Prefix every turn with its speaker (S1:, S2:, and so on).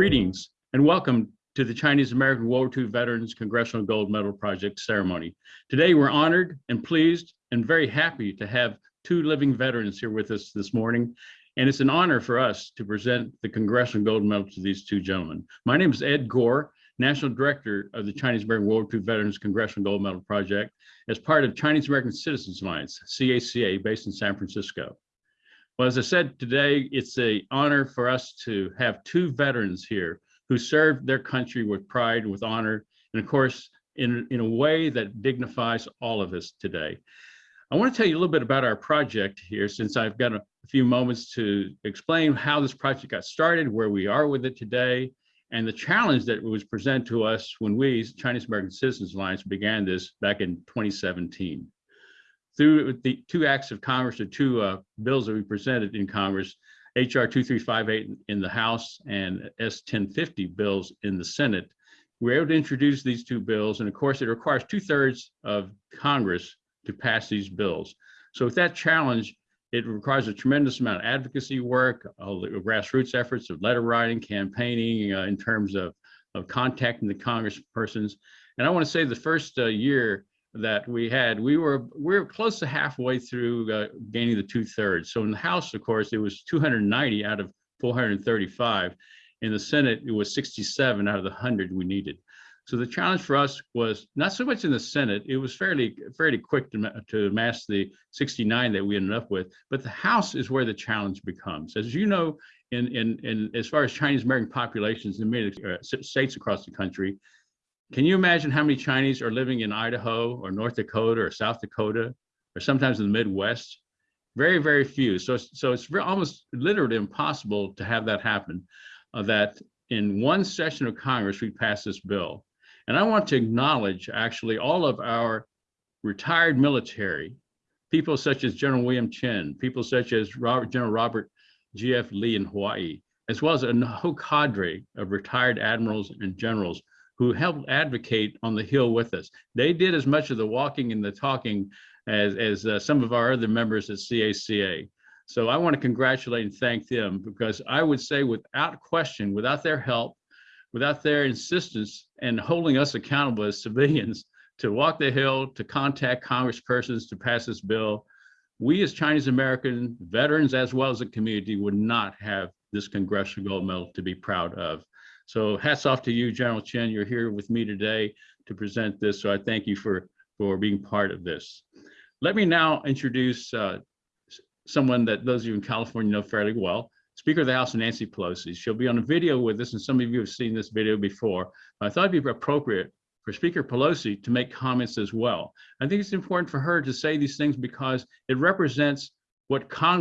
S1: Greetings and welcome to the Chinese American World War II Veterans Congressional Gold Medal Project ceremony. Today we're honored and pleased and very happy to have two living veterans here with us this morning. And it's an honor for us to present the Congressional Gold Medal to these two gentlemen. My name is Ed Gor, National Director of the Chinese American World War II Veterans Congressional Gold Medal Project as part of Chinese American Citizens Alliance, CACA, based in San Francisco. Well, as I said today, it's an honor for us to have two veterans here who served their country with pride, with honor, and of course, in, in a way that dignifies all of us today. I want to tell you a little bit about our project here since I've got a few moments to explain how this project got started, where we are with it today, and the challenge that was presented to us when we, Chinese American Citizens Alliance, began this back in 2017 through the two acts of Congress, the two uh, bills that we presented in Congress, HR 2358 in the House and S 1050 bills in the Senate, we were able to introduce these two bills. And of course, it requires two thirds of Congress to pass these bills. So with that challenge, it requires a tremendous amount of advocacy work, uh, grassroots efforts of letter writing, campaigning uh, in terms of, of contacting the congresspersons. And I want to say the first uh, year that we had, we were we were close to halfway through uh, gaining the two thirds. So in the House, of course, it was 290 out of 435. In the Senate, it was 67 out of the 100 we needed. So the challenge for us was not so much in the Senate, it was fairly fairly quick to, to amass the 69 that we ended up with, but the House is where the challenge becomes. As you know, in, in, in as far as Chinese American populations in many uh, states across the country, can you imagine how many Chinese are living in Idaho or North Dakota or South Dakota or sometimes in the Midwest? Very, very few. So, so it's almost literally impossible to have that happen, uh, that in one session of Congress, we pass this bill. And I want to acknowledge actually all of our retired military, people such as General William Chin, people such as Robert, General Robert G.F. Lee in Hawaii, as well as a whole cadre of retired admirals and generals who helped advocate on the Hill with us. They did as much of the walking and the talking as, as uh, some of our other members at CACA. So I want to congratulate and thank them because I would say without question, without their help, without their insistence and holding us accountable as civilians to walk the Hill, to contact congresspersons to pass this bill, we as Chinese American veterans, as well as the community, would not have this Congressional Gold Medal to be proud of. So hats off to you, General Chen. You're here with me today to present this. So I thank you for, for being part of this. Let me now introduce uh, someone that those of you in California know fairly well, Speaker of the House, Nancy Pelosi. She'll be on a video with us, and some of you have seen this video before. I thought it'd be appropriate for Speaker Pelosi to make comments as well. I think it's important for her to say these things because it represents what Congress